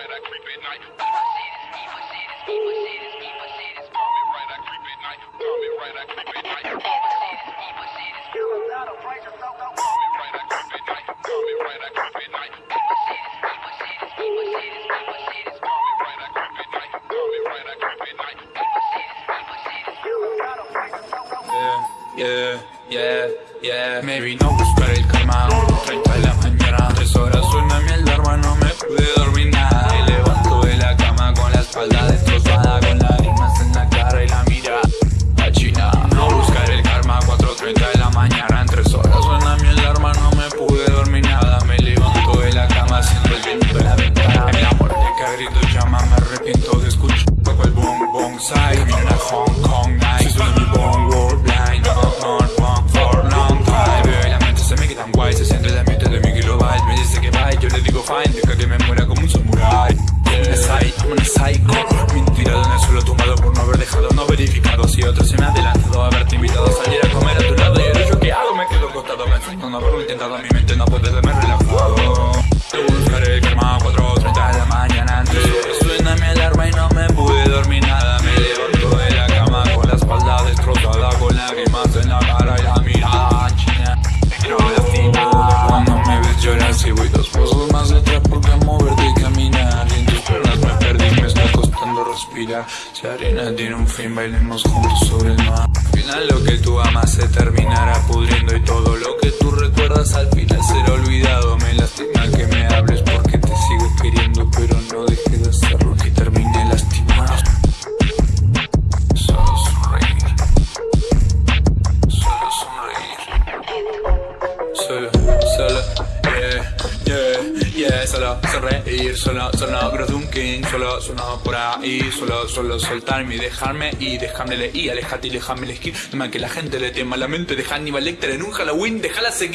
right, I creep at night. Evil shit is evil shit is evil shit is evil shit is call me right, I creep at night. Call me right, I creep at night. Evil shit is evil shit is evil Call me right, I creep at night. Call me right, I creep at night. Evil shit is evil shit is evil shit is evil shit is call me right, I creep at night. Call me right, I creep at night. Evil shit is evil shit is Yeah, yeah, yeah, Maybe no buscar el karma Side Vienen a Hong Kong night. Suena mi bong world blind. No, no, no, for long time. Veo y la mente se me queda tan guay Se siente el ambiente de mi kilobyte Me dice que bye, yo le digo fine respirar Si arena tiene un fin, bailemos juntos sobre el mar. Al final lo que tú amas se terminará pudriendo Y todo lo que tú recuerdas al final será olvidado. Me lastima que me hables porque te sigo queriendo Pero no dejes de hacerlo que termine lastimado. Solo sonreír. Solo sonreír. Solo, solo, Solo sonreír, solo, solo Growth un king Solo, solo por ahí Solo, solo soltarme y dejarme Y dejarme y alejate y déjame la skin que la gente le tema la mente Deja Aníbal Lecter en un Halloween Déjala seguir